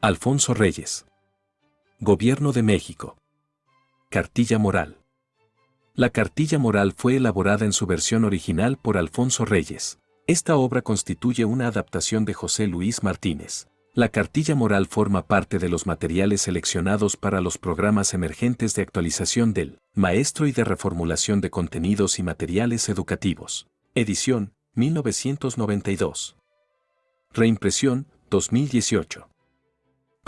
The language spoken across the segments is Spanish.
Alfonso Reyes. Gobierno de México. Cartilla Moral. La cartilla moral fue elaborada en su versión original por Alfonso Reyes. Esta obra constituye una adaptación de José Luis Martínez. La cartilla moral forma parte de los materiales seleccionados para los programas emergentes de actualización del Maestro y de reformulación de contenidos y materiales educativos. Edición, 1992. Reimpresión, 2018.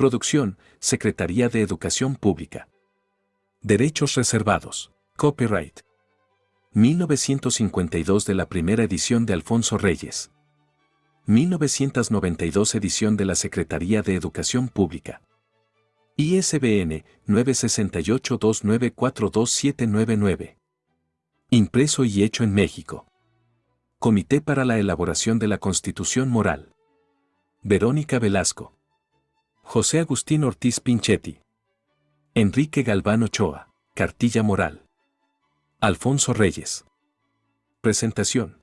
Producción, Secretaría de Educación Pública. Derechos reservados. Copyright. 1952 de la primera edición de Alfonso Reyes. 1992 edición de la Secretaría de Educación Pública. ISBN 96829422799. Impreso y hecho en México. Comité para la elaboración de la Constitución Moral. Verónica Velasco. José Agustín Ortiz Pinchetti. Enrique Galván Ochoa. Cartilla Moral. Alfonso Reyes. Presentación.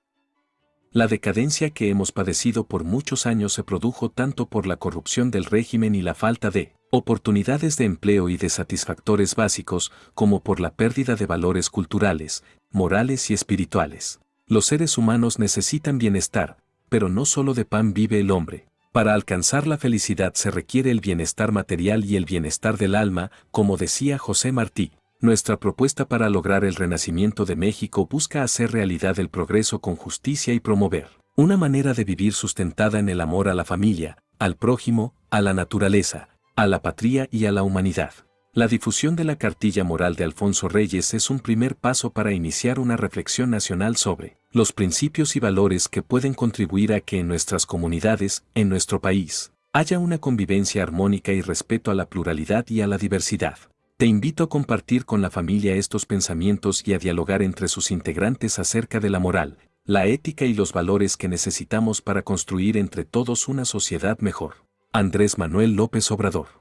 La decadencia que hemos padecido por muchos años se produjo tanto por la corrupción del régimen y la falta de oportunidades de empleo y de satisfactores básicos, como por la pérdida de valores culturales, morales y espirituales. Los seres humanos necesitan bienestar, pero no solo de pan vive el hombre. Para alcanzar la felicidad se requiere el bienestar material y el bienestar del alma, como decía José Martí. Nuestra propuesta para lograr el renacimiento de México busca hacer realidad el progreso con justicia y promover una manera de vivir sustentada en el amor a la familia, al prójimo, a la naturaleza, a la patria y a la humanidad. La difusión de la cartilla moral de Alfonso Reyes es un primer paso para iniciar una reflexión nacional sobre los principios y valores que pueden contribuir a que en nuestras comunidades, en nuestro país, haya una convivencia armónica y respeto a la pluralidad y a la diversidad. Te invito a compartir con la familia estos pensamientos y a dialogar entre sus integrantes acerca de la moral, la ética y los valores que necesitamos para construir entre todos una sociedad mejor. Andrés Manuel López Obrador.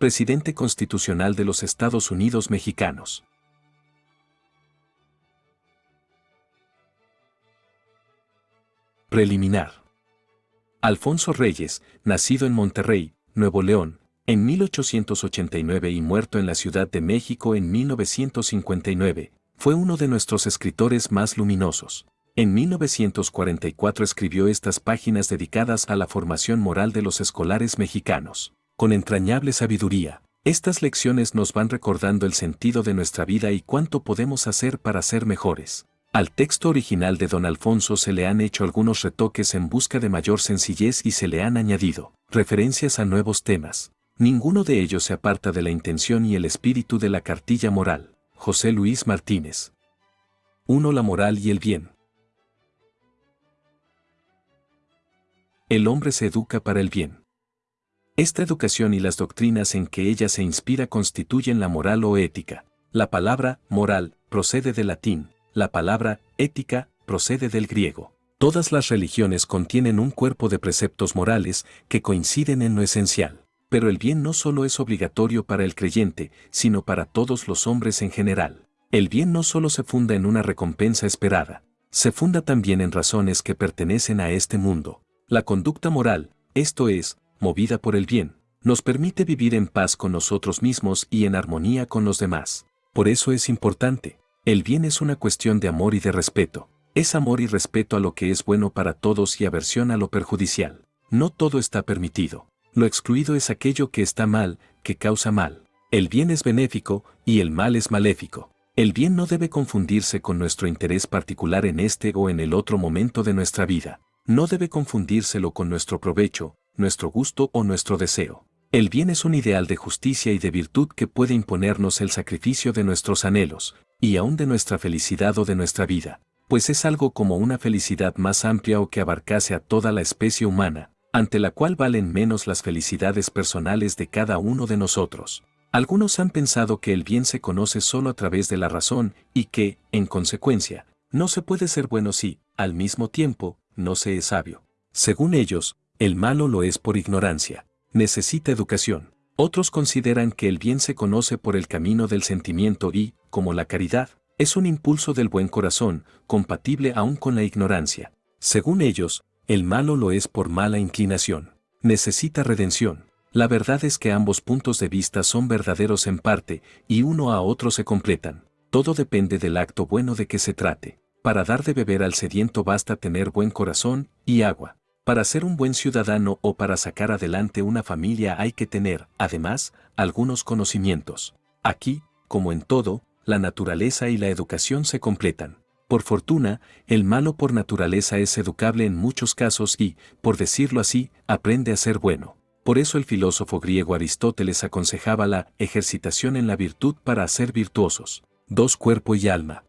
Presidente Constitucional de los Estados Unidos Mexicanos. Preliminar. Alfonso Reyes, nacido en Monterrey, Nuevo León, en 1889 y muerto en la Ciudad de México en 1959, fue uno de nuestros escritores más luminosos. En 1944 escribió estas páginas dedicadas a la formación moral de los escolares mexicanos. Con entrañable sabiduría, estas lecciones nos van recordando el sentido de nuestra vida y cuánto podemos hacer para ser mejores. Al texto original de don Alfonso se le han hecho algunos retoques en busca de mayor sencillez y se le han añadido referencias a nuevos temas. Ninguno de ellos se aparta de la intención y el espíritu de la cartilla moral. José Luis Martínez. 1. La moral y el bien. El hombre se educa para el bien. Esta educación y las doctrinas en que ella se inspira constituyen la moral o ética. La palabra moral procede del latín, la palabra ética procede del griego. Todas las religiones contienen un cuerpo de preceptos morales que coinciden en lo esencial. Pero el bien no solo es obligatorio para el creyente, sino para todos los hombres en general. El bien no solo se funda en una recompensa esperada, se funda también en razones que pertenecen a este mundo. La conducta moral, esto es, movida por el bien, nos permite vivir en paz con nosotros mismos y en armonía con los demás. Por eso es importante. El bien es una cuestión de amor y de respeto. Es amor y respeto a lo que es bueno para todos y aversión a lo perjudicial. No todo está permitido. Lo excluido es aquello que está mal, que causa mal. El bien es benéfico y el mal es maléfico. El bien no debe confundirse con nuestro interés particular en este o en el otro momento de nuestra vida. No debe confundírselo con nuestro provecho, nuestro gusto o nuestro deseo. El bien es un ideal de justicia y de virtud que puede imponernos el sacrificio de nuestros anhelos, y aún de nuestra felicidad o de nuestra vida, pues es algo como una felicidad más amplia o que abarcase a toda la especie humana, ante la cual valen menos las felicidades personales de cada uno de nosotros. Algunos han pensado que el bien se conoce solo a través de la razón y que, en consecuencia, no se puede ser bueno si, al mismo tiempo, no se es sabio. Según ellos, el malo lo es por ignorancia. Necesita educación. Otros consideran que el bien se conoce por el camino del sentimiento y, como la caridad, es un impulso del buen corazón, compatible aún con la ignorancia. Según ellos, el malo lo es por mala inclinación. Necesita redención. La verdad es que ambos puntos de vista son verdaderos en parte, y uno a otro se completan. Todo depende del acto bueno de que se trate. Para dar de beber al sediento basta tener buen corazón y agua. Para ser un buen ciudadano o para sacar adelante una familia hay que tener, además, algunos conocimientos. Aquí, como en todo, la naturaleza y la educación se completan. Por fortuna, el malo por naturaleza es educable en muchos casos y, por decirlo así, aprende a ser bueno. Por eso el filósofo griego Aristóteles aconsejaba la ejercitación en la virtud para hacer virtuosos. Dos cuerpo y alma.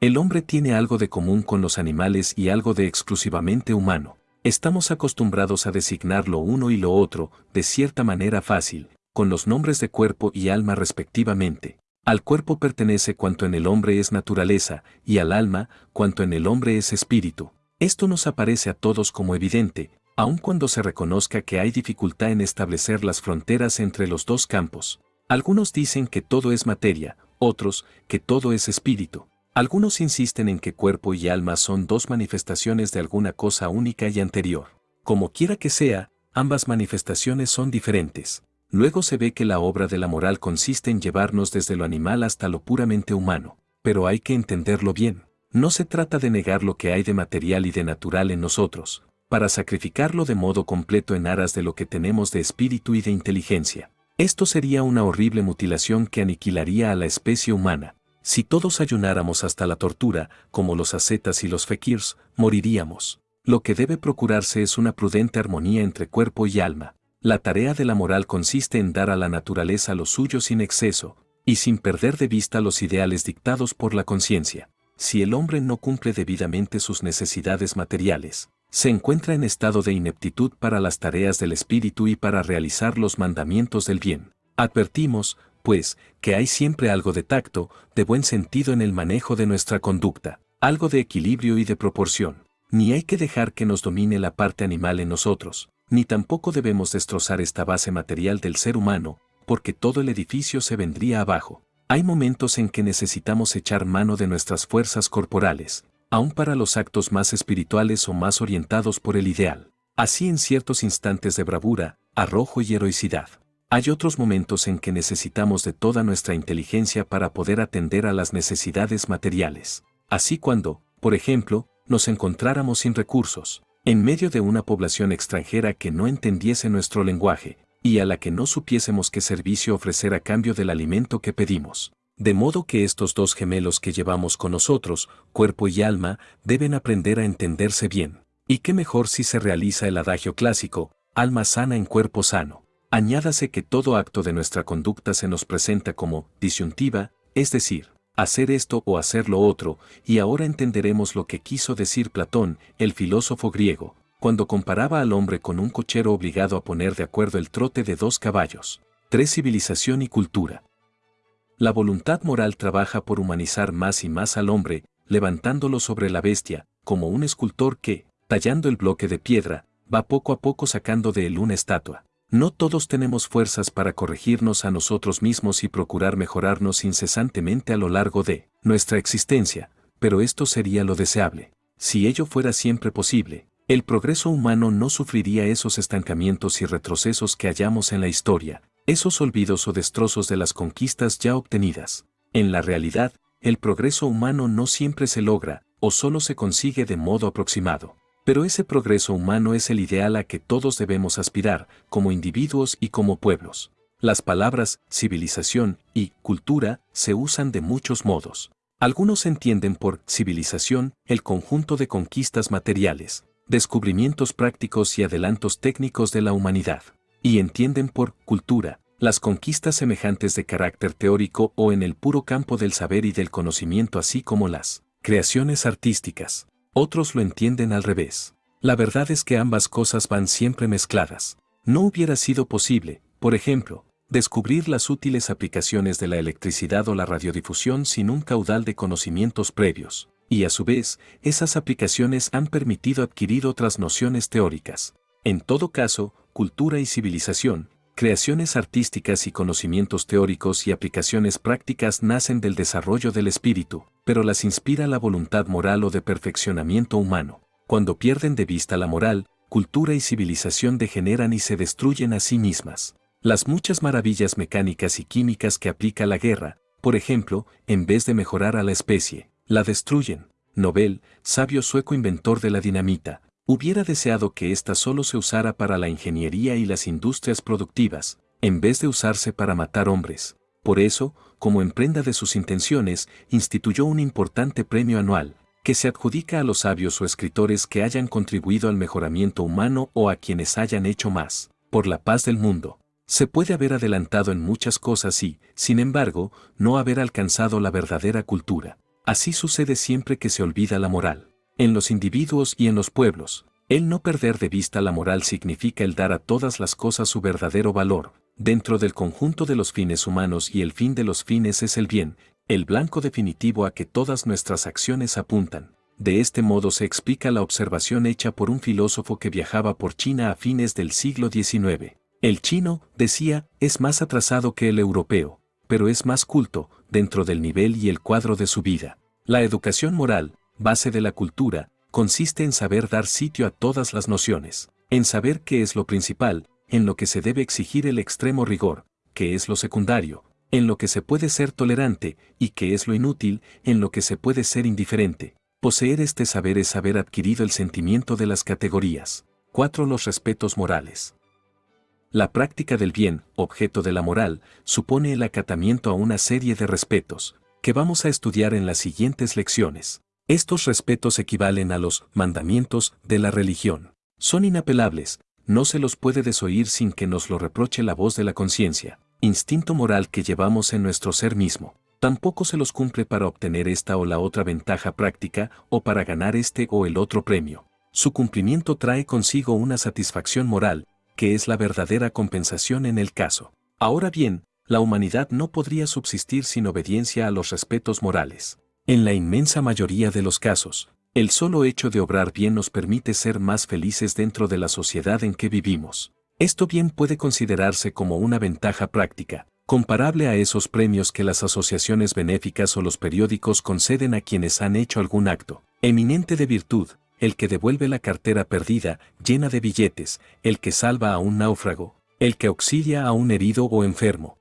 El hombre tiene algo de común con los animales y algo de exclusivamente humano. Estamos acostumbrados a designar lo uno y lo otro, de cierta manera fácil, con los nombres de cuerpo y alma respectivamente. Al cuerpo pertenece cuanto en el hombre es naturaleza, y al alma, cuanto en el hombre es espíritu. Esto nos aparece a todos como evidente, aun cuando se reconozca que hay dificultad en establecer las fronteras entre los dos campos. Algunos dicen que todo es materia, otros, que todo es espíritu. Algunos insisten en que cuerpo y alma son dos manifestaciones de alguna cosa única y anterior. Como quiera que sea, ambas manifestaciones son diferentes. Luego se ve que la obra de la moral consiste en llevarnos desde lo animal hasta lo puramente humano. Pero hay que entenderlo bien. No se trata de negar lo que hay de material y de natural en nosotros, para sacrificarlo de modo completo en aras de lo que tenemos de espíritu y de inteligencia. Esto sería una horrible mutilación que aniquilaría a la especie humana, si todos ayunáramos hasta la tortura, como los ascetas y los fekirs, moriríamos. Lo que debe procurarse es una prudente armonía entre cuerpo y alma. La tarea de la moral consiste en dar a la naturaleza lo suyo sin exceso, y sin perder de vista los ideales dictados por la conciencia. Si el hombre no cumple debidamente sus necesidades materiales, se encuentra en estado de ineptitud para las tareas del espíritu y para realizar los mandamientos del bien. Advertimos, pues, que hay siempre algo de tacto, de buen sentido en el manejo de nuestra conducta, algo de equilibrio y de proporción. Ni hay que dejar que nos domine la parte animal en nosotros, ni tampoco debemos destrozar esta base material del ser humano, porque todo el edificio se vendría abajo. Hay momentos en que necesitamos echar mano de nuestras fuerzas corporales, aun para los actos más espirituales o más orientados por el ideal. Así en ciertos instantes de bravura, arrojo y heroicidad. Hay otros momentos en que necesitamos de toda nuestra inteligencia para poder atender a las necesidades materiales. Así cuando, por ejemplo, nos encontráramos sin recursos, en medio de una población extranjera que no entendiese nuestro lenguaje, y a la que no supiésemos qué servicio ofrecer a cambio del alimento que pedimos. De modo que estos dos gemelos que llevamos con nosotros, cuerpo y alma, deben aprender a entenderse bien. Y qué mejor si se realiza el adagio clásico, alma sana en cuerpo sano. Añádase que todo acto de nuestra conducta se nos presenta como disyuntiva, es decir, hacer esto o hacer lo otro, y ahora entenderemos lo que quiso decir Platón, el filósofo griego, cuando comparaba al hombre con un cochero obligado a poner de acuerdo el trote de dos caballos. Tres Civilización y cultura. La voluntad moral trabaja por humanizar más y más al hombre, levantándolo sobre la bestia, como un escultor que, tallando el bloque de piedra, va poco a poco sacando de él una estatua. No todos tenemos fuerzas para corregirnos a nosotros mismos y procurar mejorarnos incesantemente a lo largo de nuestra existencia, pero esto sería lo deseable. Si ello fuera siempre posible, el progreso humano no sufriría esos estancamientos y retrocesos que hallamos en la historia, esos olvidos o destrozos de las conquistas ya obtenidas. En la realidad, el progreso humano no siempre se logra, o solo se consigue de modo aproximado. Pero ese progreso humano es el ideal a que todos debemos aspirar, como individuos y como pueblos. Las palabras civilización y cultura se usan de muchos modos. Algunos entienden por civilización el conjunto de conquistas materiales, descubrimientos prácticos y adelantos técnicos de la humanidad. Y entienden por cultura las conquistas semejantes de carácter teórico o en el puro campo del saber y del conocimiento así como las creaciones artísticas. Otros lo entienden al revés. La verdad es que ambas cosas van siempre mezcladas. No hubiera sido posible, por ejemplo, descubrir las útiles aplicaciones de la electricidad o la radiodifusión sin un caudal de conocimientos previos, y a su vez, esas aplicaciones han permitido adquirir otras nociones teóricas. En todo caso, cultura y civilización, creaciones artísticas y conocimientos teóricos y aplicaciones prácticas nacen del desarrollo del espíritu, pero las inspira la voluntad moral o de perfeccionamiento humano. Cuando pierden de vista la moral, cultura y civilización degeneran y se destruyen a sí mismas. Las muchas maravillas mecánicas y químicas que aplica la guerra, por ejemplo, en vez de mejorar a la especie, la destruyen. Nobel, sabio sueco inventor de la dinamita, hubiera deseado que ésta solo se usara para la ingeniería y las industrias productivas, en vez de usarse para matar hombres. Por eso, como en prenda de sus intenciones, instituyó un importante premio anual, que se adjudica a los sabios o escritores que hayan contribuido al mejoramiento humano o a quienes hayan hecho más, por la paz del mundo. Se puede haber adelantado en muchas cosas y, sin embargo, no haber alcanzado la verdadera cultura. Así sucede siempre que se olvida la moral. En los individuos y en los pueblos, el no perder de vista la moral significa el dar a todas las cosas su verdadero valor, dentro del conjunto de los fines humanos y el fin de los fines es el bien, el blanco definitivo a que todas nuestras acciones apuntan. De este modo se explica la observación hecha por un filósofo que viajaba por China a fines del siglo XIX. El chino, decía, es más atrasado que el europeo, pero es más culto, dentro del nivel y el cuadro de su vida. La educación moral, base de la cultura, consiste en saber dar sitio a todas las nociones, en saber qué es lo principal, en lo que se debe exigir el extremo rigor, que es lo secundario, en lo que se puede ser tolerante y que es lo inútil, en lo que se puede ser indiferente. Poseer este saber es haber adquirido el sentimiento de las categorías. 4. Los respetos morales. La práctica del bien, objeto de la moral, supone el acatamiento a una serie de respetos, que vamos a estudiar en las siguientes lecciones. Estos respetos equivalen a los mandamientos de la religión. Son inapelables, no se los puede desoír sin que nos lo reproche la voz de la conciencia, instinto moral que llevamos en nuestro ser mismo. Tampoco se los cumple para obtener esta o la otra ventaja práctica o para ganar este o el otro premio. Su cumplimiento trae consigo una satisfacción moral, que es la verdadera compensación en el caso. Ahora bien, la humanidad no podría subsistir sin obediencia a los respetos morales. En la inmensa mayoría de los casos, el solo hecho de obrar bien nos permite ser más felices dentro de la sociedad en que vivimos. Esto bien puede considerarse como una ventaja práctica, comparable a esos premios que las asociaciones benéficas o los periódicos conceden a quienes han hecho algún acto eminente de virtud, el que devuelve la cartera perdida, llena de billetes, el que salva a un náufrago, el que auxilia a un herido o enfermo,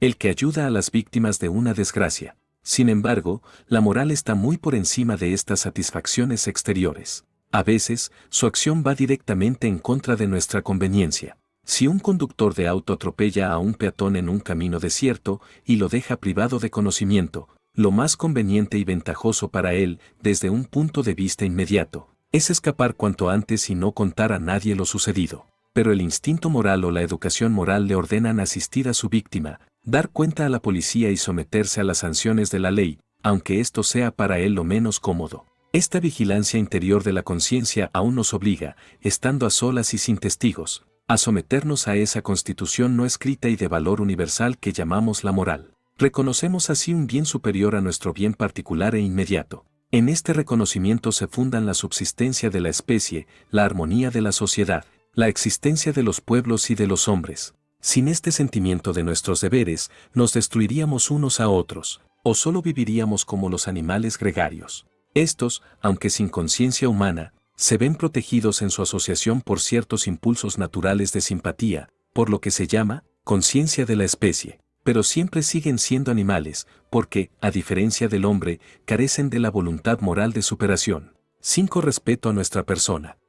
el que ayuda a las víctimas de una desgracia, sin embargo, la moral está muy por encima de estas satisfacciones exteriores. A veces, su acción va directamente en contra de nuestra conveniencia. Si un conductor de auto atropella a un peatón en un camino desierto y lo deja privado de conocimiento, lo más conveniente y ventajoso para él, desde un punto de vista inmediato, es escapar cuanto antes y no contar a nadie lo sucedido. Pero el instinto moral o la educación moral le ordenan asistir a su víctima, dar cuenta a la policía y someterse a las sanciones de la ley, aunque esto sea para él lo menos cómodo. Esta vigilancia interior de la conciencia aún nos obliga, estando a solas y sin testigos, a someternos a esa constitución no escrita y de valor universal que llamamos la moral. Reconocemos así un bien superior a nuestro bien particular e inmediato. En este reconocimiento se fundan la subsistencia de la especie, la armonía de la sociedad, la existencia de los pueblos y de los hombres, sin este sentimiento de nuestros deberes, nos destruiríamos unos a otros, o solo viviríamos como los animales gregarios. Estos, aunque sin conciencia humana, se ven protegidos en su asociación por ciertos impulsos naturales de simpatía, por lo que se llama conciencia de la especie, pero siempre siguen siendo animales, porque, a diferencia del hombre, carecen de la voluntad moral de superación. 5. Respeto a nuestra persona.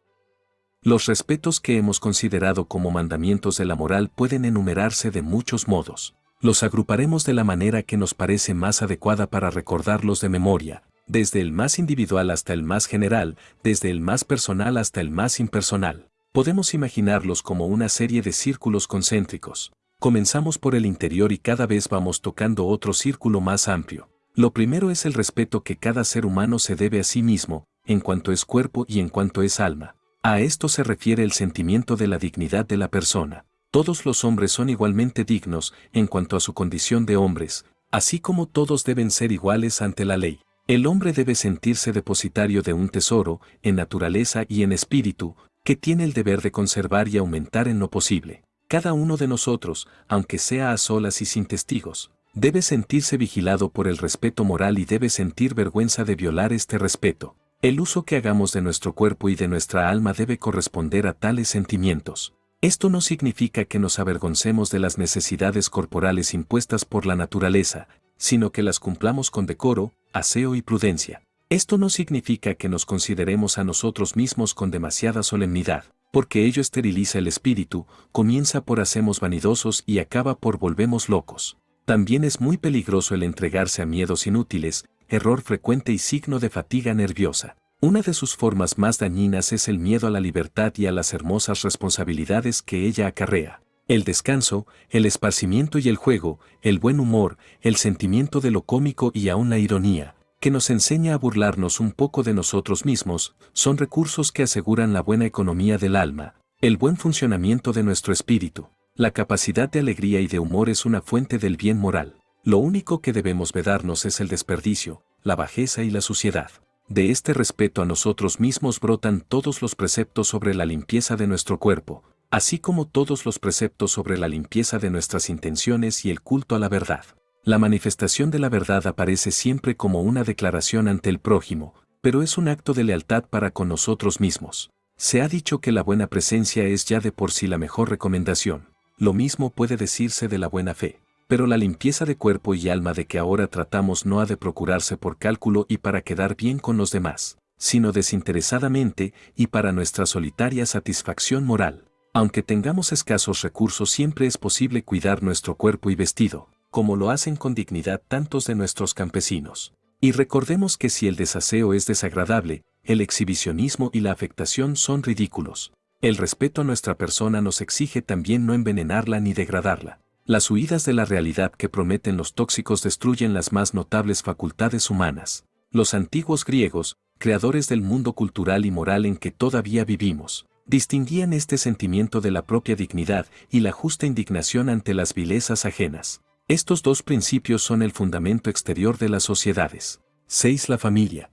Los respetos que hemos considerado como mandamientos de la moral pueden enumerarse de muchos modos. Los agruparemos de la manera que nos parece más adecuada para recordarlos de memoria, desde el más individual hasta el más general, desde el más personal hasta el más impersonal. Podemos imaginarlos como una serie de círculos concéntricos. Comenzamos por el interior y cada vez vamos tocando otro círculo más amplio. Lo primero es el respeto que cada ser humano se debe a sí mismo, en cuanto es cuerpo y en cuanto es alma. A esto se refiere el sentimiento de la dignidad de la persona. Todos los hombres son igualmente dignos en cuanto a su condición de hombres, así como todos deben ser iguales ante la ley. El hombre debe sentirse depositario de un tesoro, en naturaleza y en espíritu, que tiene el deber de conservar y aumentar en lo posible. Cada uno de nosotros, aunque sea a solas y sin testigos, debe sentirse vigilado por el respeto moral y debe sentir vergüenza de violar este respeto. El uso que hagamos de nuestro cuerpo y de nuestra alma debe corresponder a tales sentimientos. Esto no significa que nos avergoncemos de las necesidades corporales impuestas por la naturaleza, sino que las cumplamos con decoro, aseo y prudencia. Esto no significa que nos consideremos a nosotros mismos con demasiada solemnidad, porque ello esteriliza el espíritu, comienza por hacemos vanidosos y acaba por volvemos locos. También es muy peligroso el entregarse a miedos inútiles, error frecuente y signo de fatiga nerviosa. Una de sus formas más dañinas es el miedo a la libertad y a las hermosas responsabilidades que ella acarrea. El descanso, el esparcimiento y el juego, el buen humor, el sentimiento de lo cómico y aún la ironía, que nos enseña a burlarnos un poco de nosotros mismos, son recursos que aseguran la buena economía del alma, el buen funcionamiento de nuestro espíritu. La capacidad de alegría y de humor es una fuente del bien moral. Lo único que debemos vedarnos es el desperdicio, la bajeza y la suciedad. De este respeto a nosotros mismos brotan todos los preceptos sobre la limpieza de nuestro cuerpo, así como todos los preceptos sobre la limpieza de nuestras intenciones y el culto a la verdad. La manifestación de la verdad aparece siempre como una declaración ante el prójimo, pero es un acto de lealtad para con nosotros mismos. Se ha dicho que la buena presencia es ya de por sí la mejor recomendación. Lo mismo puede decirse de la buena fe. Pero la limpieza de cuerpo y alma de que ahora tratamos no ha de procurarse por cálculo y para quedar bien con los demás, sino desinteresadamente y para nuestra solitaria satisfacción moral. Aunque tengamos escasos recursos siempre es posible cuidar nuestro cuerpo y vestido, como lo hacen con dignidad tantos de nuestros campesinos. Y recordemos que si el desaseo es desagradable, el exhibicionismo y la afectación son ridículos. El respeto a nuestra persona nos exige también no envenenarla ni degradarla. Las huidas de la realidad que prometen los tóxicos destruyen las más notables facultades humanas. Los antiguos griegos, creadores del mundo cultural y moral en que todavía vivimos, distinguían este sentimiento de la propia dignidad y la justa indignación ante las vilezas ajenas. Estos dos principios son el fundamento exterior de las sociedades. 6. La familia.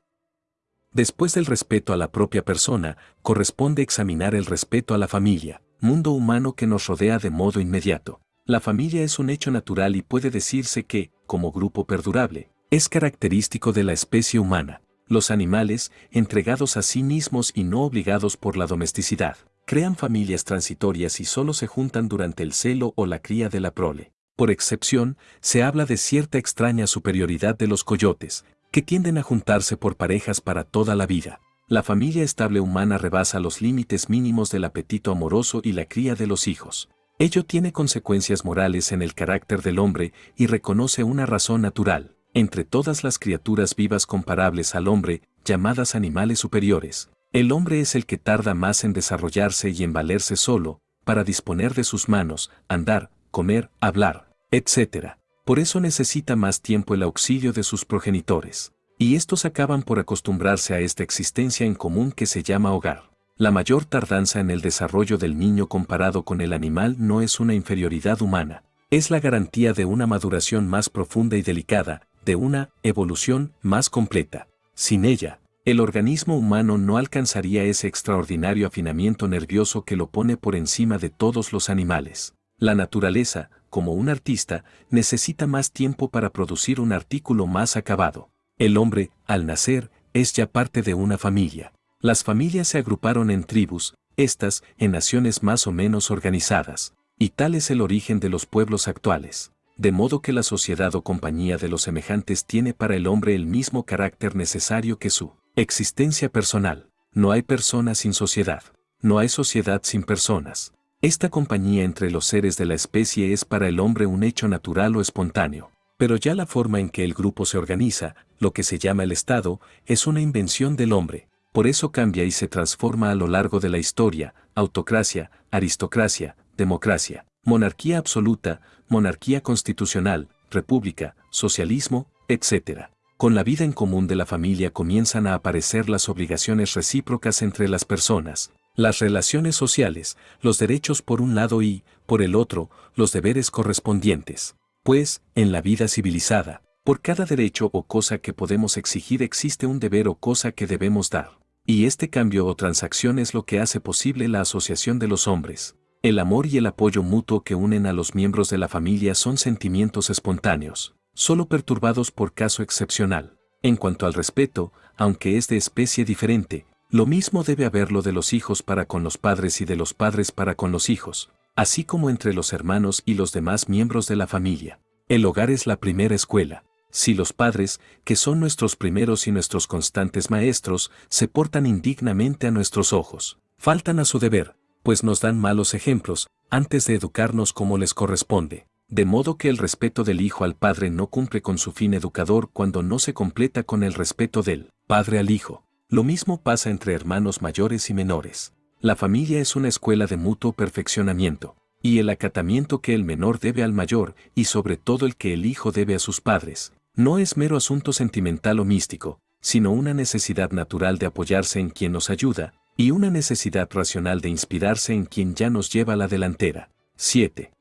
Después del respeto a la propia persona, corresponde examinar el respeto a la familia, mundo humano que nos rodea de modo inmediato. La familia es un hecho natural y puede decirse que, como grupo perdurable, es característico de la especie humana. Los animales, entregados a sí mismos y no obligados por la domesticidad, crean familias transitorias y solo se juntan durante el celo o la cría de la prole. Por excepción, se habla de cierta extraña superioridad de los coyotes, que tienden a juntarse por parejas para toda la vida. La familia estable humana rebasa los límites mínimos del apetito amoroso y la cría de los hijos. Ello tiene consecuencias morales en el carácter del hombre y reconoce una razón natural entre todas las criaturas vivas comparables al hombre, llamadas animales superiores, el hombre es el que tarda más en desarrollarse y en valerse solo, para disponer de sus manos, andar, comer, hablar, etc. Por eso necesita más tiempo el auxilio de sus progenitores. Y estos acaban por acostumbrarse a esta existencia en común que se llama hogar. La mayor tardanza en el desarrollo del niño comparado con el animal no es una inferioridad humana, es la garantía de una maduración más profunda y delicada, de una evolución más completa. Sin ella, el organismo humano no alcanzaría ese extraordinario afinamiento nervioso que lo pone por encima de todos los animales. La naturaleza, como un artista, necesita más tiempo para producir un artículo más acabado. El hombre, al nacer, es ya parte de una familia. Las familias se agruparon en tribus, estas en naciones más o menos organizadas, y tal es el origen de los pueblos actuales de modo que la sociedad o compañía de los semejantes tiene para el hombre el mismo carácter necesario que su existencia personal. No hay persona sin sociedad. No hay sociedad sin personas. Esta compañía entre los seres de la especie es para el hombre un hecho natural o espontáneo. Pero ya la forma en que el grupo se organiza, lo que se llama el Estado, es una invención del hombre. Por eso cambia y se transforma a lo largo de la historia, autocracia, aristocracia, democracia, monarquía absoluta, monarquía constitucional, república, socialismo, etc. Con la vida en común de la familia comienzan a aparecer las obligaciones recíprocas entre las personas, las relaciones sociales, los derechos por un lado y, por el otro, los deberes correspondientes. Pues, en la vida civilizada, por cada derecho o cosa que podemos exigir existe un deber o cosa que debemos dar. Y este cambio o transacción es lo que hace posible la asociación de los hombres. El amor y el apoyo mutuo que unen a los miembros de la familia son sentimientos espontáneos, solo perturbados por caso excepcional. En cuanto al respeto, aunque es de especie diferente, lo mismo debe haberlo de los hijos para con los padres y de los padres para con los hijos, así como entre los hermanos y los demás miembros de la familia. El hogar es la primera escuela. Si los padres, que son nuestros primeros y nuestros constantes maestros, se portan indignamente a nuestros ojos, faltan a su deber, pues nos dan malos ejemplos, antes de educarnos como les corresponde. De modo que el respeto del hijo al padre no cumple con su fin educador cuando no se completa con el respeto del padre al hijo. Lo mismo pasa entre hermanos mayores y menores. La familia es una escuela de mutuo perfeccionamiento, y el acatamiento que el menor debe al mayor, y sobre todo el que el hijo debe a sus padres, no es mero asunto sentimental o místico, sino una necesidad natural de apoyarse en quien nos ayuda, y una necesidad racional de inspirarse en quien ya nos lleva a la delantera. 7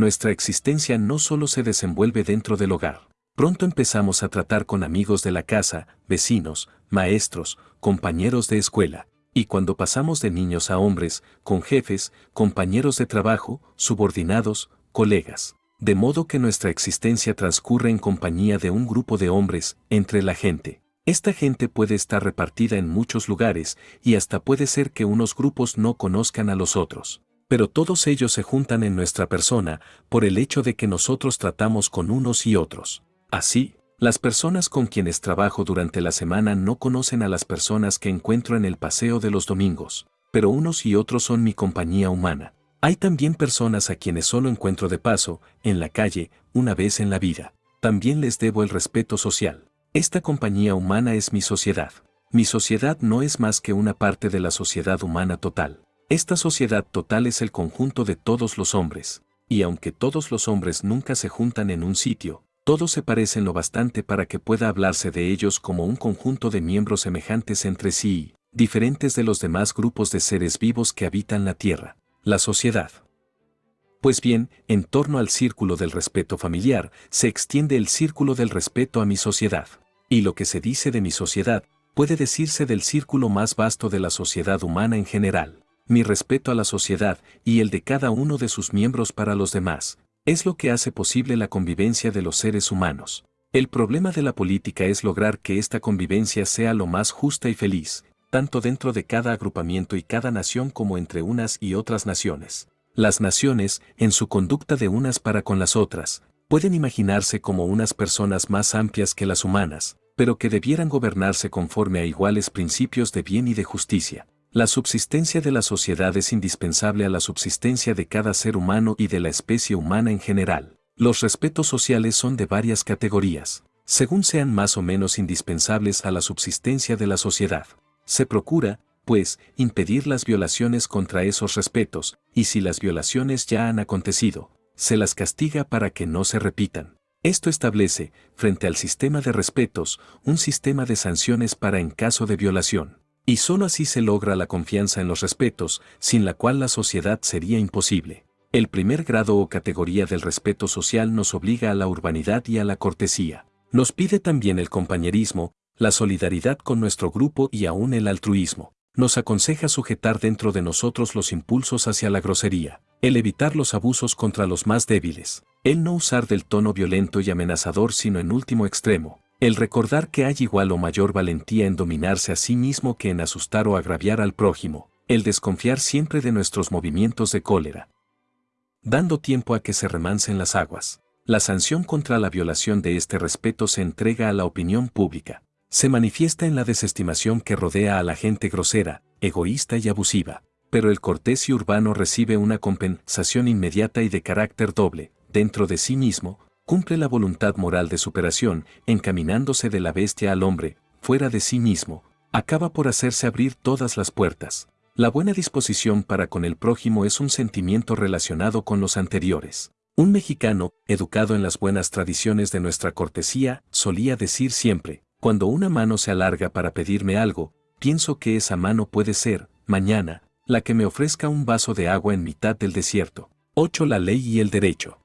nuestra existencia no solo se desenvuelve dentro del hogar. Pronto empezamos a tratar con amigos de la casa, vecinos, maestros, compañeros de escuela, y cuando pasamos de niños a hombres, con jefes, compañeros de trabajo, subordinados, colegas. De modo que nuestra existencia transcurre en compañía de un grupo de hombres, entre la gente. Esta gente puede estar repartida en muchos lugares, y hasta puede ser que unos grupos no conozcan a los otros pero todos ellos se juntan en nuestra persona por el hecho de que nosotros tratamos con unos y otros. Así, las personas con quienes trabajo durante la semana no conocen a las personas que encuentro en el paseo de los domingos, pero unos y otros son mi compañía humana. Hay también personas a quienes solo encuentro de paso, en la calle, una vez en la vida. También les debo el respeto social. Esta compañía humana es mi sociedad. Mi sociedad no es más que una parte de la sociedad humana total. Esta sociedad total es el conjunto de todos los hombres, y aunque todos los hombres nunca se juntan en un sitio, todos se parecen lo bastante para que pueda hablarse de ellos como un conjunto de miembros semejantes entre sí, diferentes de los demás grupos de seres vivos que habitan la Tierra, la sociedad. Pues bien, en torno al círculo del respeto familiar, se extiende el círculo del respeto a mi sociedad. Y lo que se dice de mi sociedad, puede decirse del círculo más vasto de la sociedad humana en general mi respeto a la sociedad y el de cada uno de sus miembros para los demás, es lo que hace posible la convivencia de los seres humanos. El problema de la política es lograr que esta convivencia sea lo más justa y feliz, tanto dentro de cada agrupamiento y cada nación como entre unas y otras naciones. Las naciones, en su conducta de unas para con las otras, pueden imaginarse como unas personas más amplias que las humanas, pero que debieran gobernarse conforme a iguales principios de bien y de justicia. La subsistencia de la sociedad es indispensable a la subsistencia de cada ser humano y de la especie humana en general. Los respetos sociales son de varias categorías, según sean más o menos indispensables a la subsistencia de la sociedad. Se procura, pues, impedir las violaciones contra esos respetos, y si las violaciones ya han acontecido, se las castiga para que no se repitan. Esto establece, frente al sistema de respetos, un sistema de sanciones para en caso de violación. Y sólo así se logra la confianza en los respetos, sin la cual la sociedad sería imposible. El primer grado o categoría del respeto social nos obliga a la urbanidad y a la cortesía. Nos pide también el compañerismo, la solidaridad con nuestro grupo y aún el altruismo. Nos aconseja sujetar dentro de nosotros los impulsos hacia la grosería, el evitar los abusos contra los más débiles, el no usar del tono violento y amenazador sino en último extremo, el recordar que hay igual o mayor valentía en dominarse a sí mismo que en asustar o agraviar al prójimo, el desconfiar siempre de nuestros movimientos de cólera. Dando tiempo a que se remancen las aguas. La sanción contra la violación de este respeto se entrega a la opinión pública. Se manifiesta en la desestimación que rodea a la gente grosera, egoísta y abusiva. Pero el cortés y urbano recibe una compensación inmediata y de carácter doble, dentro de sí mismo, cumple la voluntad moral de superación, encaminándose de la bestia al hombre, fuera de sí mismo, acaba por hacerse abrir todas las puertas. La buena disposición para con el prójimo es un sentimiento relacionado con los anteriores. Un mexicano, educado en las buenas tradiciones de nuestra cortesía, solía decir siempre, cuando una mano se alarga para pedirme algo, pienso que esa mano puede ser, mañana, la que me ofrezca un vaso de agua en mitad del desierto. 8. La ley y el derecho.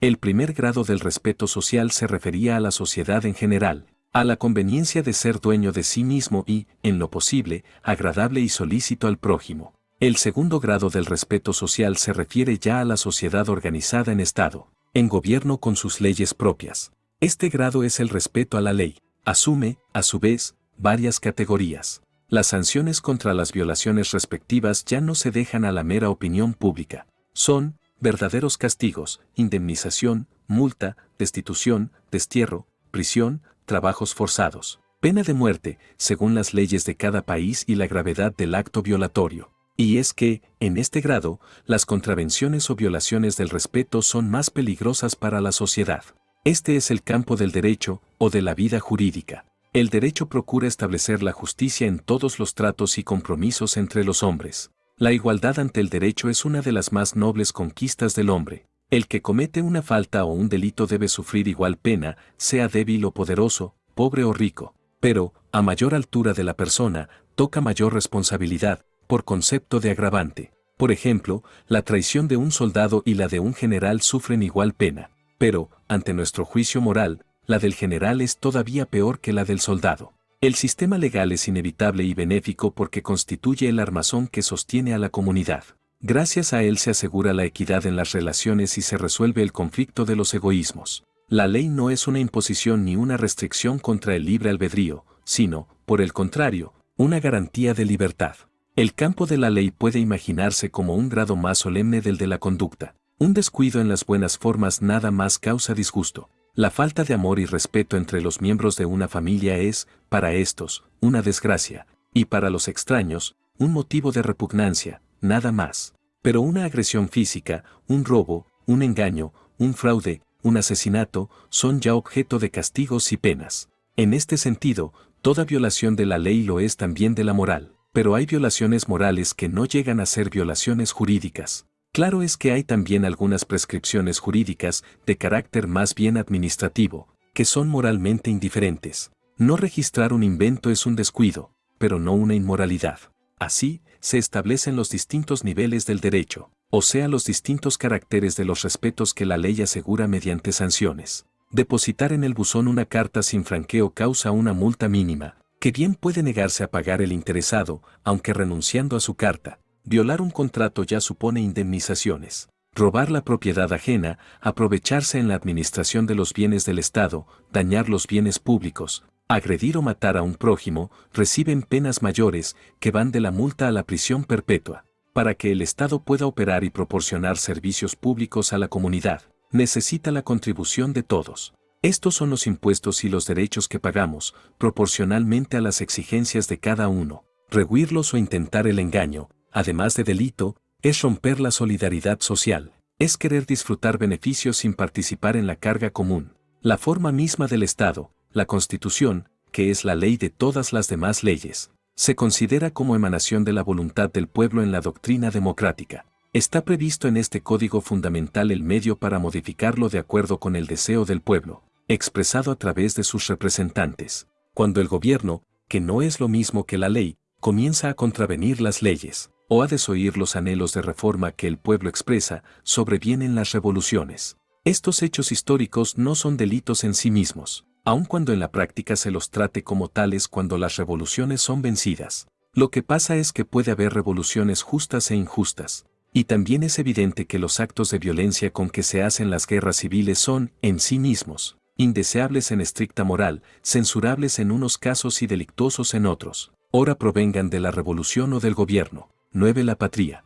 El primer grado del respeto social se refería a la sociedad en general, a la conveniencia de ser dueño de sí mismo y, en lo posible, agradable y solícito al prójimo. El segundo grado del respeto social se refiere ya a la sociedad organizada en Estado, en gobierno con sus leyes propias. Este grado es el respeto a la ley. Asume, a su vez, varias categorías. Las sanciones contra las violaciones respectivas ya no se dejan a la mera opinión pública. Son verdaderos castigos, indemnización, multa, destitución, destierro, prisión, trabajos forzados, pena de muerte, según las leyes de cada país y la gravedad del acto violatorio. Y es que, en este grado, las contravenciones o violaciones del respeto son más peligrosas para la sociedad. Este es el campo del derecho o de la vida jurídica. El derecho procura establecer la justicia en todos los tratos y compromisos entre los hombres. La igualdad ante el derecho es una de las más nobles conquistas del hombre. El que comete una falta o un delito debe sufrir igual pena, sea débil o poderoso, pobre o rico. Pero, a mayor altura de la persona, toca mayor responsabilidad, por concepto de agravante. Por ejemplo, la traición de un soldado y la de un general sufren igual pena. Pero, ante nuestro juicio moral, la del general es todavía peor que la del soldado. El sistema legal es inevitable y benéfico porque constituye el armazón que sostiene a la comunidad. Gracias a él se asegura la equidad en las relaciones y se resuelve el conflicto de los egoísmos. La ley no es una imposición ni una restricción contra el libre albedrío, sino, por el contrario, una garantía de libertad. El campo de la ley puede imaginarse como un grado más solemne del de la conducta. Un descuido en las buenas formas nada más causa disgusto. La falta de amor y respeto entre los miembros de una familia es, para estos, una desgracia, y para los extraños, un motivo de repugnancia, nada más. Pero una agresión física, un robo, un engaño, un fraude, un asesinato, son ya objeto de castigos y penas. En este sentido, toda violación de la ley lo es también de la moral pero hay violaciones morales que no llegan a ser violaciones jurídicas. Claro es que hay también algunas prescripciones jurídicas de carácter más bien administrativo, que son moralmente indiferentes. No registrar un invento es un descuido, pero no una inmoralidad. Así, se establecen los distintos niveles del derecho, o sea los distintos caracteres de los respetos que la ley asegura mediante sanciones. Depositar en el buzón una carta sin franqueo causa una multa mínima, que bien puede negarse a pagar el interesado, aunque renunciando a su carta. Violar un contrato ya supone indemnizaciones. Robar la propiedad ajena, aprovecharse en la administración de los bienes del Estado, dañar los bienes públicos, agredir o matar a un prójimo, reciben penas mayores que van de la multa a la prisión perpetua. Para que el Estado pueda operar y proporcionar servicios públicos a la comunidad, necesita la contribución de todos. Estos son los impuestos y los derechos que pagamos, proporcionalmente a las exigencias de cada uno. Rehuirlos o intentar el engaño, además de delito, es romper la solidaridad social, es querer disfrutar beneficios sin participar en la carga común. La forma misma del Estado, la Constitución, que es la ley de todas las demás leyes, se considera como emanación de la voluntad del pueblo en la doctrina democrática. Está previsto en este código fundamental el medio para modificarlo de acuerdo con el deseo del pueblo, expresado a través de sus representantes. Cuando el gobierno, que no es lo mismo que la ley, comienza a contravenir las leyes, o a desoír los anhelos de reforma que el pueblo expresa, sobrevienen las revoluciones. Estos hechos históricos no son delitos en sí mismos, aun cuando en la práctica se los trate como tales cuando las revoluciones son vencidas. Lo que pasa es que puede haber revoluciones justas e injustas, y también es evidente que los actos de violencia con que se hacen las guerras civiles son, en sí mismos, indeseables en estricta moral, censurables en unos casos y delictuosos en otros, ora provengan de la revolución o del gobierno. 9. La patria.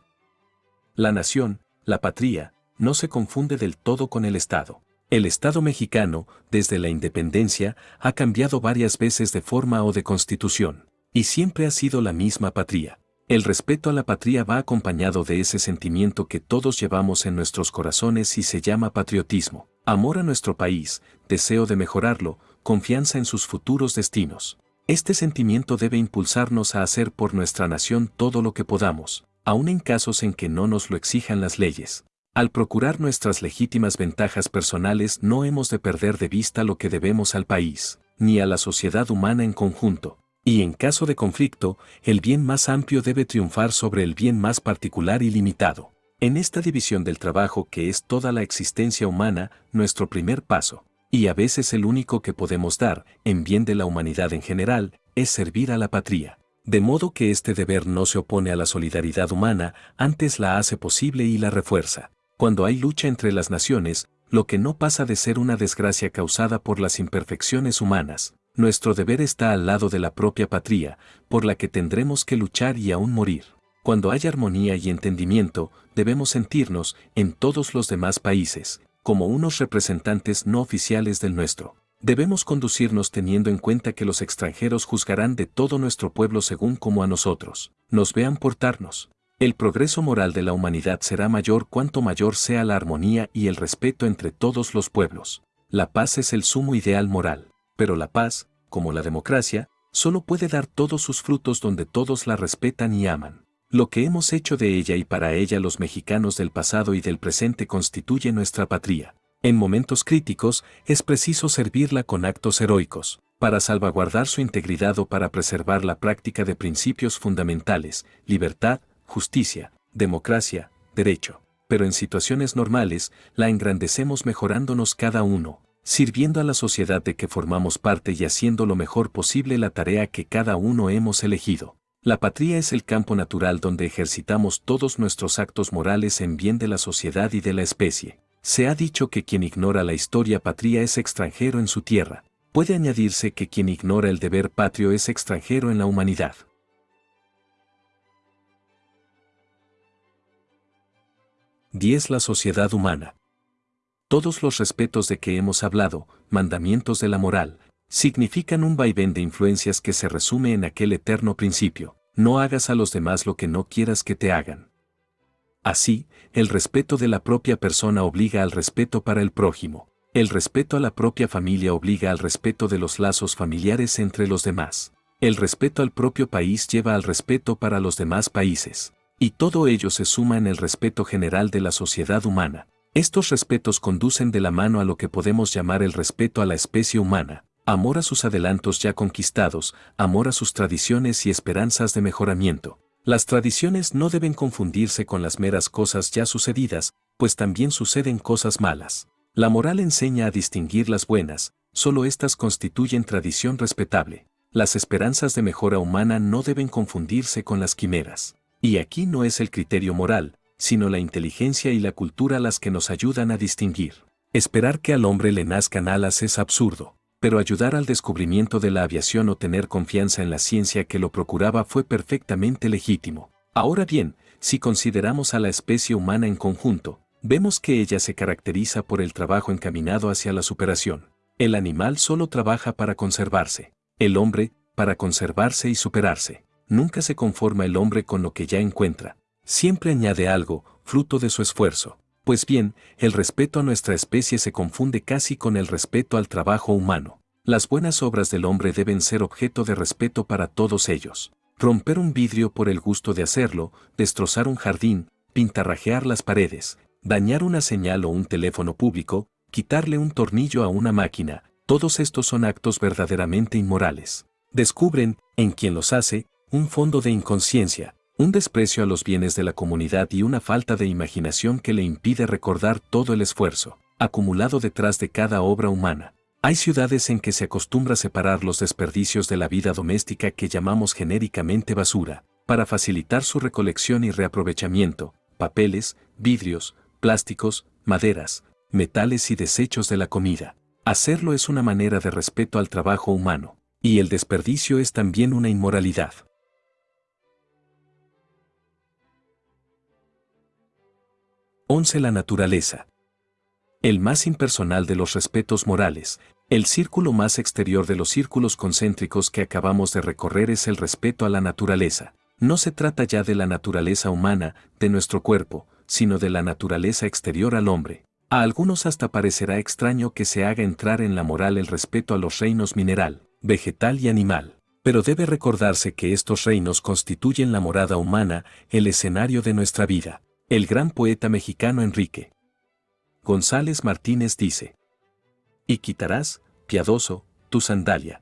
La nación, la patria, no se confunde del todo con el Estado. El Estado mexicano, desde la independencia, ha cambiado varias veces de forma o de constitución, y siempre ha sido la misma patria. El respeto a la patria va acompañado de ese sentimiento que todos llevamos en nuestros corazones y se llama patriotismo. Amor a nuestro país, deseo de mejorarlo, confianza en sus futuros destinos. Este sentimiento debe impulsarnos a hacer por nuestra nación todo lo que podamos, aun en casos en que no nos lo exijan las leyes. Al procurar nuestras legítimas ventajas personales no hemos de perder de vista lo que debemos al país, ni a la sociedad humana en conjunto. Y en caso de conflicto, el bien más amplio debe triunfar sobre el bien más particular y limitado. En esta división del trabajo que es toda la existencia humana, nuestro primer paso, y a veces el único que podemos dar, en bien de la humanidad en general, es servir a la patria. De modo que este deber no se opone a la solidaridad humana, antes la hace posible y la refuerza. Cuando hay lucha entre las naciones, lo que no pasa de ser una desgracia causada por las imperfecciones humanas, Nuestro deber está al lado de la propia patria, por la que tendremos que luchar y aún morir. Cuando haya armonía y entendimiento, debemos sentirnos, en todos los demás países, como unos representantes no oficiales del nuestro. Debemos conducirnos teniendo en cuenta que los extranjeros juzgarán de todo nuestro pueblo según como a nosotros nos vean portarnos. El progreso moral de la humanidad será mayor cuanto mayor sea la armonía y el respeto entre todos los pueblos. La paz es el sumo ideal moral, pero la paz, como la democracia, solo puede dar todos sus frutos donde todos la respetan y aman. Lo que hemos hecho de ella y para ella los mexicanos del pasado y del presente constituye nuestra patria. En momentos críticos es preciso servirla con actos heroicos, para salvaguardar su integridad o para preservar la práctica de principios fundamentales, libertad, justicia, democracia, derecho. Pero en situaciones normales, la engrandecemos mejorándonos cada uno, sirviendo a la sociedad de que formamos parte y haciendo lo mejor posible la tarea que cada uno hemos elegido. La patria es el campo natural donde ejercitamos todos nuestros actos morales en bien de la sociedad y de la especie. Se ha dicho que quien ignora la historia patria es extranjero en su tierra. Puede añadirse que quien ignora el deber patrio es extranjero en la humanidad. 10. La sociedad humana. Todos los respetos de que hemos hablado, mandamientos de la moral, significan un vaivén de influencias que se resume en aquel eterno principio, no hagas a los demás lo que no quieras que te hagan. Así, el respeto de la propia persona obliga al respeto para el prójimo, el respeto a la propia familia obliga al respeto de los lazos familiares entre los demás, el respeto al propio país lleva al respeto para los demás países, y todo ello se suma en el respeto general de la sociedad humana. Estos respetos conducen de la mano a lo que podemos llamar el respeto a la especie humana, amor a sus adelantos ya conquistados, amor a sus tradiciones y esperanzas de mejoramiento. Las tradiciones no deben confundirse con las meras cosas ya sucedidas, pues también suceden cosas malas. La moral enseña a distinguir las buenas, solo éstas constituyen tradición respetable. Las esperanzas de mejora humana no deben confundirse con las quimeras. Y aquí no es el criterio moral, sino la inteligencia y la cultura las que nos ayudan a distinguir. Esperar que al hombre le nazcan alas es absurdo pero ayudar al descubrimiento de la aviación o tener confianza en la ciencia que lo procuraba fue perfectamente legítimo. Ahora bien, si consideramos a la especie humana en conjunto, vemos que ella se caracteriza por el trabajo encaminado hacia la superación. El animal solo trabaja para conservarse, el hombre, para conservarse y superarse. Nunca se conforma el hombre con lo que ya encuentra. Siempre añade algo, fruto de su esfuerzo. Pues bien, el respeto a nuestra especie se confunde casi con el respeto al trabajo humano. Las buenas obras del hombre deben ser objeto de respeto para todos ellos. Romper un vidrio por el gusto de hacerlo, destrozar un jardín, pintarrajear las paredes, dañar una señal o un teléfono público, quitarle un tornillo a una máquina, todos estos son actos verdaderamente inmorales. Descubren, en quien los hace, un fondo de inconsciencia, un desprecio a los bienes de la comunidad y una falta de imaginación que le impide recordar todo el esfuerzo acumulado detrás de cada obra humana. Hay ciudades en que se acostumbra separar los desperdicios de la vida doméstica que llamamos genéricamente basura, para facilitar su recolección y reaprovechamiento, papeles, vidrios, plásticos, maderas, metales y desechos de la comida. Hacerlo es una manera de respeto al trabajo humano, y el desperdicio es también una inmoralidad. 11. La naturaleza. El más impersonal de los respetos morales, el círculo más exterior de los círculos concéntricos que acabamos de recorrer es el respeto a la naturaleza. No se trata ya de la naturaleza humana, de nuestro cuerpo, sino de la naturaleza exterior al hombre. A algunos hasta parecerá extraño que se haga entrar en la moral el respeto a los reinos mineral, vegetal y animal. Pero debe recordarse que estos reinos constituyen la morada humana, el escenario de nuestra vida. El gran poeta mexicano Enrique González Martínez dice, Y quitarás, piadoso, tu sandalia,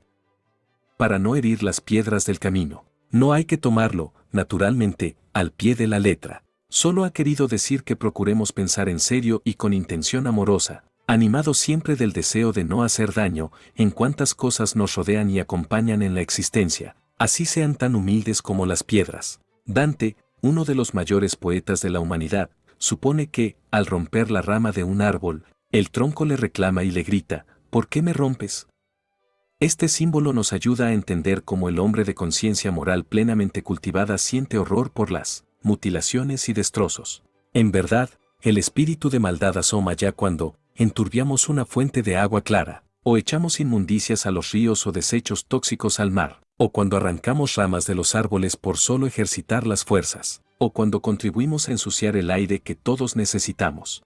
para no herir las piedras del camino. No hay que tomarlo, naturalmente, al pie de la letra. Solo ha querido decir que procuremos pensar en serio y con intención amorosa, animado siempre del deseo de no hacer daño en cuantas cosas nos rodean y acompañan en la existencia, así sean tan humildes como las piedras. Dante, uno de los mayores poetas de la humanidad, supone que, al romper la rama de un árbol, el tronco le reclama y le grita, ¿por qué me rompes? Este símbolo nos ayuda a entender cómo el hombre de conciencia moral plenamente cultivada siente horror por las mutilaciones y destrozos. En verdad, el espíritu de maldad asoma ya cuando enturbiamos una fuente de agua clara, o echamos inmundicias a los ríos o desechos tóxicos al mar, o cuando arrancamos ramas de los árboles por solo ejercitar las fuerzas, o cuando contribuimos a ensuciar el aire que todos necesitamos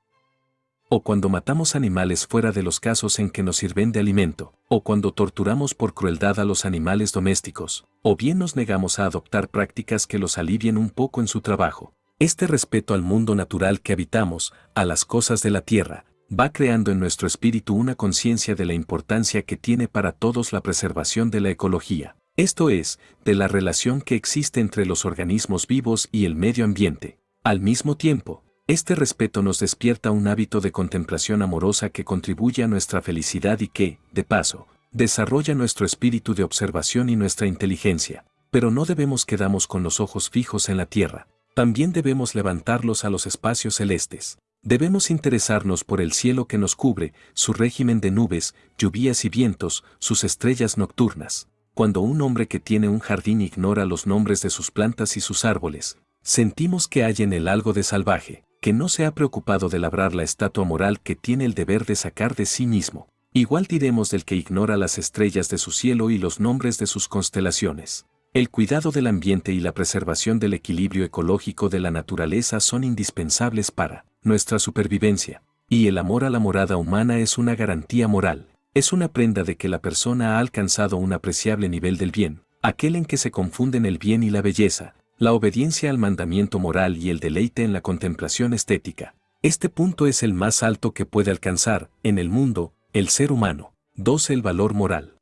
o cuando matamos animales fuera de los casos en que nos sirven de alimento, o cuando torturamos por crueldad a los animales domésticos, o bien nos negamos a adoptar prácticas que los alivien un poco en su trabajo. Este respeto al mundo natural que habitamos, a las cosas de la tierra, va creando en nuestro espíritu una conciencia de la importancia que tiene para todos la preservación de la ecología. Esto es, de la relación que existe entre los organismos vivos y el medio ambiente. Al mismo tiempo, este respeto nos despierta un hábito de contemplación amorosa que contribuye a nuestra felicidad y que, de paso, desarrolla nuestro espíritu de observación y nuestra inteligencia. Pero no debemos quedarnos con los ojos fijos en la tierra, también debemos levantarlos a los espacios celestes. Debemos interesarnos por el cielo que nos cubre, su régimen de nubes, lluvias y vientos, sus estrellas nocturnas. Cuando un hombre que tiene un jardín ignora los nombres de sus plantas y sus árboles, sentimos que hay en él algo de salvaje que no se ha preocupado de labrar la estatua moral que tiene el deber de sacar de sí mismo. Igual diremos del que ignora las estrellas de su cielo y los nombres de sus constelaciones. El cuidado del ambiente y la preservación del equilibrio ecológico de la naturaleza son indispensables para nuestra supervivencia. Y el amor a la morada humana es una garantía moral. Es una prenda de que la persona ha alcanzado un apreciable nivel del bien, aquel en que se confunden el bien y la belleza, la obediencia al mandamiento moral y el deleite en la contemplación estética. Este punto es el más alto que puede alcanzar, en el mundo, el ser humano. 2. El valor moral.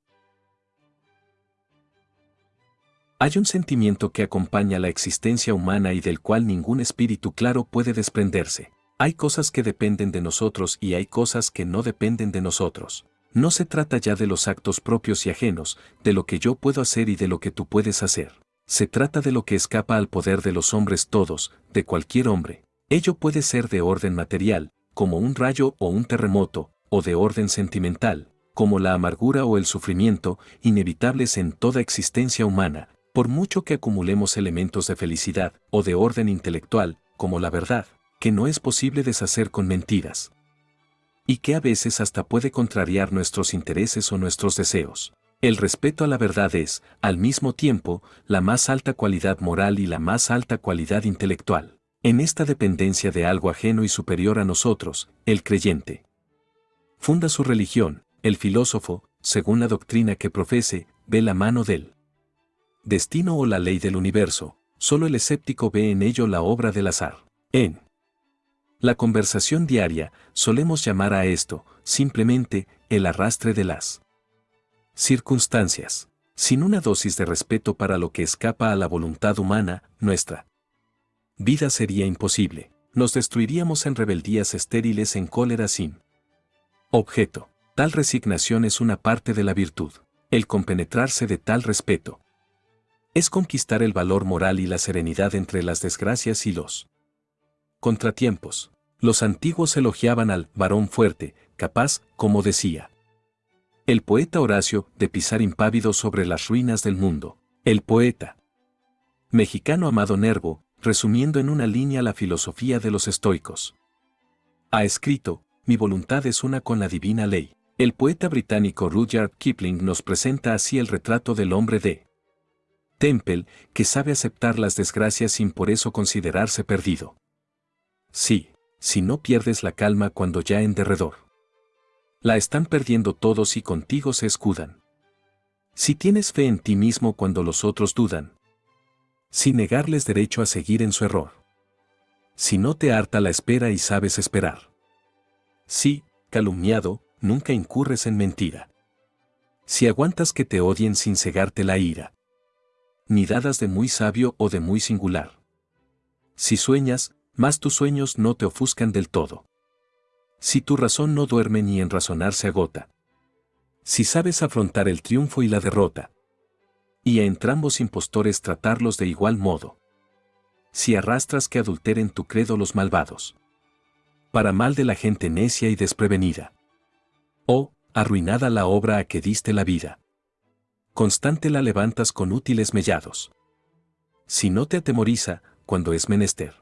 Hay un sentimiento que acompaña la existencia humana y del cual ningún espíritu claro puede desprenderse. Hay cosas que dependen de nosotros y hay cosas que no dependen de nosotros. No se trata ya de los actos propios y ajenos, de lo que yo puedo hacer y de lo que tú puedes hacer. Se trata de lo que escapa al poder de los hombres todos, de cualquier hombre. Ello puede ser de orden material, como un rayo o un terremoto, o de orden sentimental, como la amargura o el sufrimiento, inevitables en toda existencia humana, por mucho que acumulemos elementos de felicidad, o de orden intelectual, como la verdad, que no es posible deshacer con mentiras. Y que a veces hasta puede contrariar nuestros intereses o nuestros deseos. El respeto a la verdad es, al mismo tiempo, la más alta cualidad moral y la más alta cualidad intelectual. En esta dependencia de algo ajeno y superior a nosotros, el creyente funda su religión, el filósofo, según la doctrina que profese, ve la mano del destino o la ley del universo, solo el escéptico ve en ello la obra del azar. En la conversación diaria, solemos llamar a esto, simplemente, el arrastre de las circunstancias. Sin una dosis de respeto para lo que escapa a la voluntad humana, nuestra vida sería imposible. Nos destruiríamos en rebeldías estériles en cólera sin objeto. Tal resignación es una parte de la virtud. El compenetrarse de tal respeto es conquistar el valor moral y la serenidad entre las desgracias y los contratiempos. Los antiguos elogiaban al varón fuerte, capaz, como decía, el poeta Horacio, de pisar impávido sobre las ruinas del mundo. El poeta mexicano Amado Nervo, resumiendo en una línea la filosofía de los estoicos. Ha escrito, mi voluntad es una con la divina ley. El poeta británico Rudyard Kipling nos presenta así el retrato del hombre de Temple, que sabe aceptar las desgracias sin por eso considerarse perdido. Sí, si no pierdes la calma cuando ya en derredor la están perdiendo todos y contigo se escudan. Si tienes fe en ti mismo cuando los otros dudan, sin negarles derecho a seguir en su error. Si no te harta la espera y sabes esperar. Si, calumniado, nunca incurres en mentira. Si aguantas que te odien sin cegarte la ira. Ni dadas de muy sabio o de muy singular. Si sueñas, más tus sueños no te ofuscan del todo si tu razón no duerme ni en razonar se agota. Si sabes afrontar el triunfo y la derrota. Y a entrambos impostores tratarlos de igual modo. Si arrastras que adulteren tu credo los malvados. Para mal de la gente necia y desprevenida. O, arruinada la obra a que diste la vida. constante la levantas con útiles mellados. Si no te atemoriza, cuando es menester.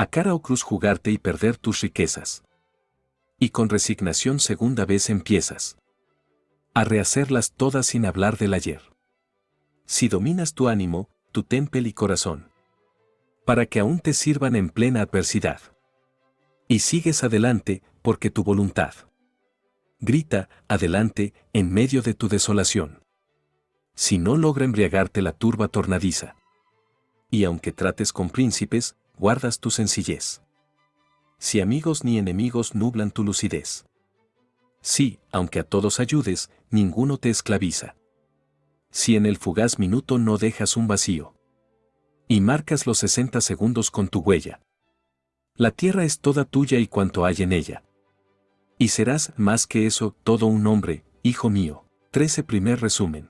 A cara o cruz jugarte y perder tus riquezas. Y con resignación segunda vez empiezas. A rehacerlas todas sin hablar del ayer. Si dominas tu ánimo, tu tempel y corazón. Para que aún te sirvan en plena adversidad. Y sigues adelante, porque tu voluntad. Grita, adelante, en medio de tu desolación. Si no logra embriagarte la turba tornadiza. Y aunque trates con príncipes, guardas tu sencillez. Si amigos ni enemigos nublan tu lucidez. Si, aunque a todos ayudes, ninguno te esclaviza. Si en el fugaz minuto no dejas un vacío. Y marcas los 60 segundos con tu huella. La tierra es toda tuya y cuanto hay en ella. Y serás, más que eso, todo un hombre, hijo mío. 13 primer resumen.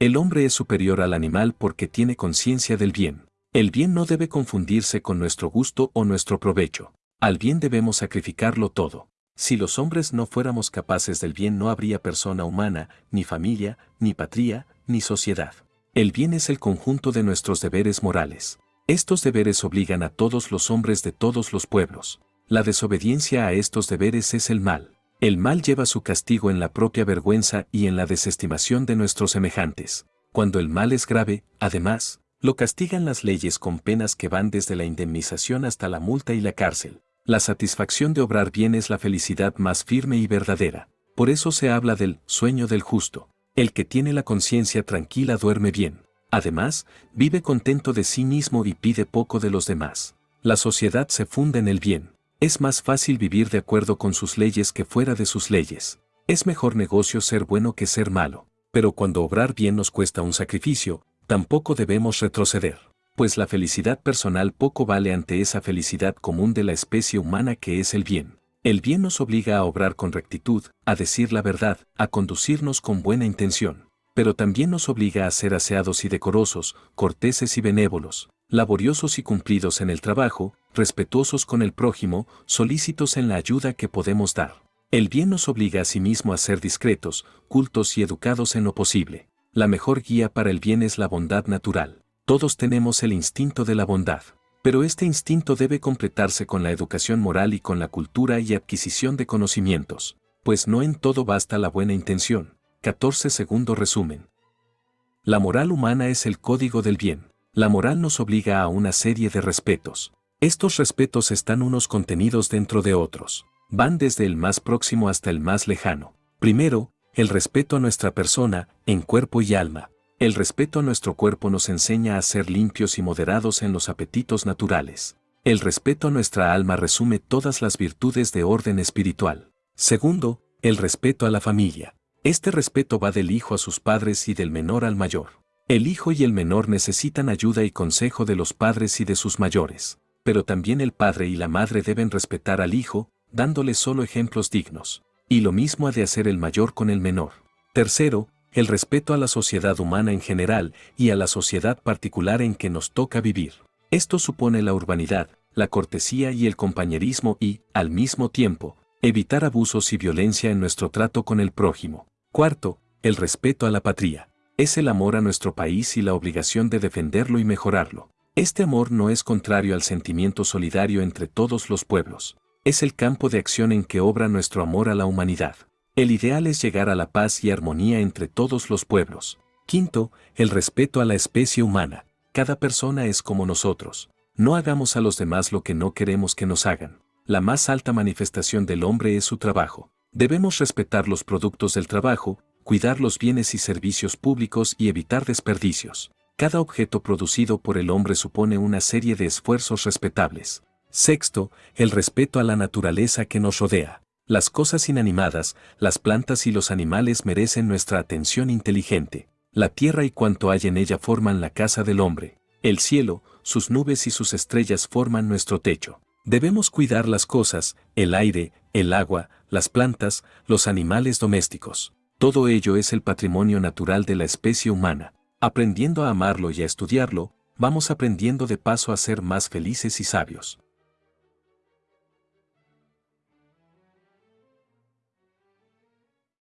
El hombre es superior al animal porque tiene conciencia del bien. El bien no debe confundirse con nuestro gusto o nuestro provecho. Al bien debemos sacrificarlo todo. Si los hombres no fuéramos capaces del bien no habría persona humana, ni familia, ni patria, ni sociedad. El bien es el conjunto de nuestros deberes morales. Estos deberes obligan a todos los hombres de todos los pueblos. La desobediencia a estos deberes es el mal. El mal lleva su castigo en la propia vergüenza y en la desestimación de nuestros semejantes. Cuando el mal es grave, además, lo castigan las leyes con penas que van desde la indemnización hasta la multa y la cárcel. La satisfacción de obrar bien es la felicidad más firme y verdadera. Por eso se habla del sueño del justo. El que tiene la conciencia tranquila duerme bien. Además, vive contento de sí mismo y pide poco de los demás. La sociedad se funda en el bien. Es más fácil vivir de acuerdo con sus leyes que fuera de sus leyes. Es mejor negocio ser bueno que ser malo. Pero cuando obrar bien nos cuesta un sacrificio, tampoco debemos retroceder, pues la felicidad personal poco vale ante esa felicidad común de la especie humana que es el bien. El bien nos obliga a obrar con rectitud, a decir la verdad, a conducirnos con buena intención, pero también nos obliga a ser aseados y decorosos, corteses y benévolos, laboriosos y cumplidos en el trabajo, respetuosos con el prójimo, solícitos en la ayuda que podemos dar. El bien nos obliga a sí mismo a ser discretos, cultos y educados en lo posible. La mejor guía para el bien es la bondad natural. Todos tenemos el instinto de la bondad, pero este instinto debe completarse con la educación moral y con la cultura y adquisición de conocimientos, pues no en todo basta la buena intención. 14 segundo resumen. La moral humana es el código del bien. La moral nos obliga a una serie de respetos. Estos respetos están unos contenidos dentro de otros. Van desde el más próximo hasta el más lejano. Primero, el respeto a nuestra persona, en cuerpo y alma. El respeto a nuestro cuerpo nos enseña a ser limpios y moderados en los apetitos naturales. El respeto a nuestra alma resume todas las virtudes de orden espiritual. Segundo, el respeto a la familia. Este respeto va del hijo a sus padres y del menor al mayor. El hijo y el menor necesitan ayuda y consejo de los padres y de sus mayores, pero también el padre y la madre deben respetar al hijo, dándole solo ejemplos dignos. Y lo mismo ha de hacer el mayor con el menor. Tercero, el respeto a la sociedad humana en general y a la sociedad particular en que nos toca vivir. Esto supone la urbanidad, la cortesía y el compañerismo y, al mismo tiempo, evitar abusos y violencia en nuestro trato con el prójimo. Cuarto, el respeto a la patria. Es el amor a nuestro país y la obligación de defenderlo y mejorarlo. Este amor no es contrario al sentimiento solidario entre todos los pueblos es el campo de acción en que obra nuestro amor a la humanidad. El ideal es llegar a la paz y armonía entre todos los pueblos. Quinto, el respeto a la especie humana. Cada persona es como nosotros. No hagamos a los demás lo que no queremos que nos hagan. La más alta manifestación del hombre es su trabajo. Debemos respetar los productos del trabajo, cuidar los bienes y servicios públicos y evitar desperdicios. Cada objeto producido por el hombre supone una serie de esfuerzos respetables. Sexto, el respeto a la naturaleza que nos rodea. Las cosas inanimadas, las plantas y los animales merecen nuestra atención inteligente. La tierra y cuanto hay en ella forman la casa del hombre. El cielo, sus nubes y sus estrellas forman nuestro techo. Debemos cuidar las cosas, el aire, el agua, las plantas, los animales domésticos. Todo ello es el patrimonio natural de la especie humana. Aprendiendo a amarlo y a estudiarlo, vamos aprendiendo de paso a ser más felices y sabios.